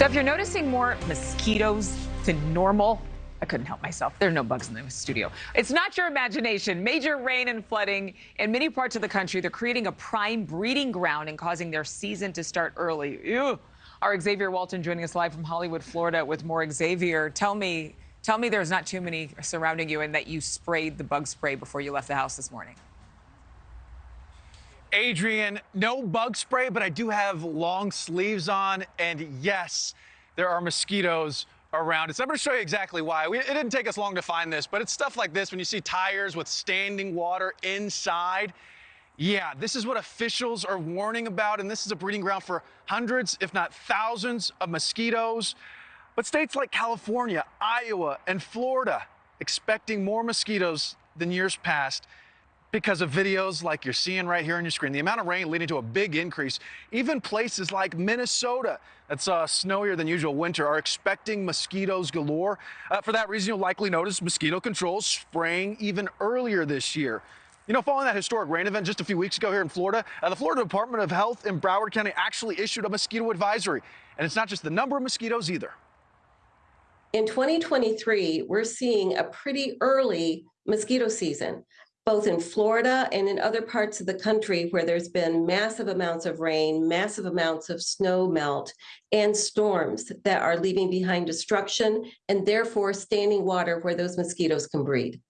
So if you're noticing more mosquitoes than normal, I couldn't help myself. There are no bugs in the studio. It's not your imagination. Major rain and flooding in many parts of the country. They're creating a prime breeding ground and causing their season to start early. Ew. Our Xavier Walton joining us live from Hollywood, Florida with more Xavier. Tell me, tell me there's not too many surrounding you and that you sprayed the bug spray before you left the house this morning. Adrienne, no bug spray, but I do have long sleeves on. And yes, there are mosquitoes around it. So I'm going to show you exactly why. We, it didn't take us long to find this, but it's stuff like this when you see tires with standing water inside. Yeah, this is what officials are warning about, and this is a breeding ground for hundreds, if not thousands, of mosquitoes. But states like California, Iowa, and Florida expecting more mosquitoes than years past because of videos like you're seeing right here on your screen. The amount of rain leading to a big increase. Even places like Minnesota, that's uh, snowier than usual winter, are expecting mosquitoes galore. Uh, for that reason, you'll likely notice mosquito control spraying even earlier this year. You know, following that historic rain event just a few weeks ago here in Florida, uh, the Florida Department of Health in Broward County actually issued a mosquito advisory. And it's not just the number of mosquitoes either. In 2023, we're seeing a pretty early mosquito season both in Florida and in other parts of the country where there's been massive amounts of rain, massive amounts of snow melt, and storms that are leaving behind destruction and therefore standing water where those mosquitoes can breed.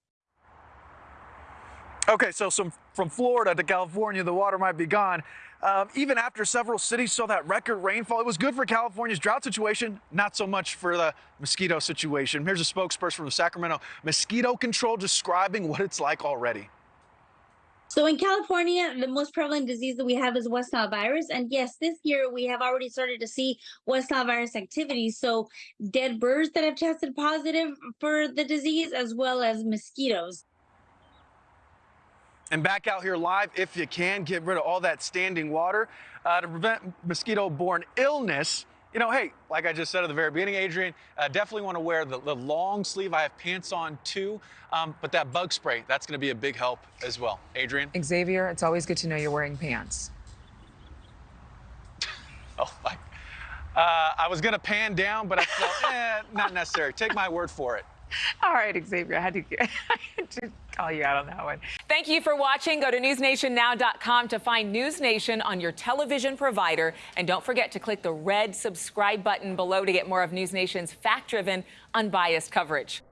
Okay, so some, from Florida to California, the water might be gone. Um, even after several cities saw that record rainfall, it was good for California's drought situation, not so much for the mosquito situation. Here's a spokesperson from the Sacramento Mosquito Control describing what it's like already. So in California, the most prevalent disease that we have is West Nile virus. And yes, this year we have already started to see West Nile virus activity. So dead birds that have tested positive for the disease, as well as mosquitoes. And back out here live, if you can, get rid of all that standing water uh, to prevent mosquito-borne illness. You know, hey, like I just said at the very beginning, Adrienne, uh, definitely want to wear the, the, long sleeve. I have pants on too, um, but that bug spray, that's going to be a big help as well. Adrienne? Xavier, it's always good to know you're wearing pants. oh, my. Uh, I was going to pan down, but I felt, eh, not necessary. Take my word for it. All right, Xavier, I had, to, I had to call you out on that one. Thank you for watching. Go to newsnationnow.com to find News Nation on your television provider. And don't forget to click the red subscribe button below to get more of News Nation's fact-driven, unbiased coverage.